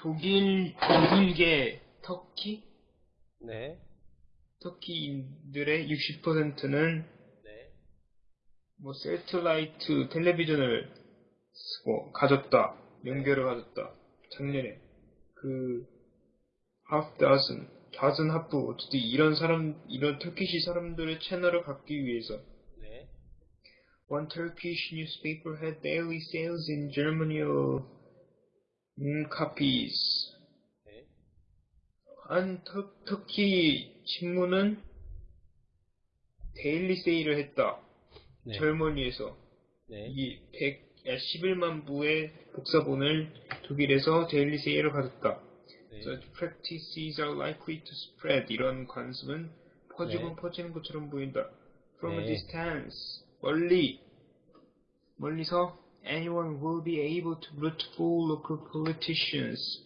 독일, 독일계 터키? 네. 터키인들의 60%는 네. 뭐 세틀라이트 텔레비전을 쓰고 가졌다. 연결을 가졌다. 작년에 그 dozen, dozen half 어쨌든 이런 사람 이런 터키시 사람들의 채널을 갖기 위해서 네. One Turkish newspaper had daily sales in Germany of mm, copies. 네. 한 터, 터키 신문은 daily sale을 했다. 네. 젊은이에서 네. 이 100, 11만 부의 복사본을 독일에서 daily sale을 가졌다. 네. Such practices are likely to spread. 이런 관습은 퍼지고 네. 퍼지는 것처럼 보인다. From a 네. distance. 멀리. 멀리서 anyone will be able to root for local politicians.